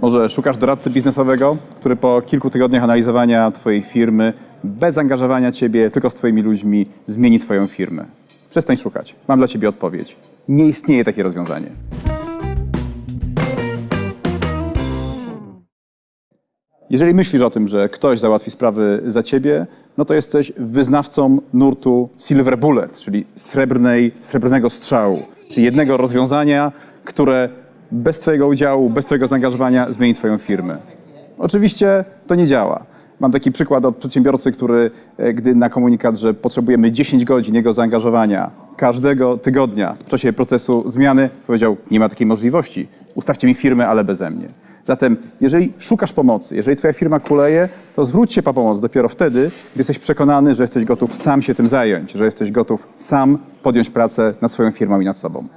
Może szukasz doradcy biznesowego, który po kilku tygodniach analizowania Twojej firmy, bez zaangażowania Ciebie, tylko z Twoimi ludźmi, zmieni Twoją firmę. Przestań szukać. Mam dla Ciebie odpowiedź. Nie istnieje takie rozwiązanie. Jeżeli myślisz o tym, że ktoś załatwi sprawy za ciebie, no to jesteś wyznawcą nurtu Silver Bullet, czyli srebrnej, srebrnego strzału, czyli jednego rozwiązania, które bez twojego udziału, bez twojego zaangażowania zmieni twoją firmę. Oczywiście to nie działa. Mam taki przykład od przedsiębiorcy, który, e, gdy na komunikat, że potrzebujemy 10 godzin jego zaangażowania każdego tygodnia w czasie procesu zmiany, powiedział: Nie ma takiej możliwości. Ustawcie mi firmę, ale beze mnie. Zatem, jeżeli szukasz pomocy, jeżeli Twoja firma kuleje, to zwróć się po pomoc dopiero wtedy, gdy jesteś przekonany, że jesteś gotów sam się tym zająć, że jesteś gotów sam podjąć pracę nad swoją firmą i nad sobą.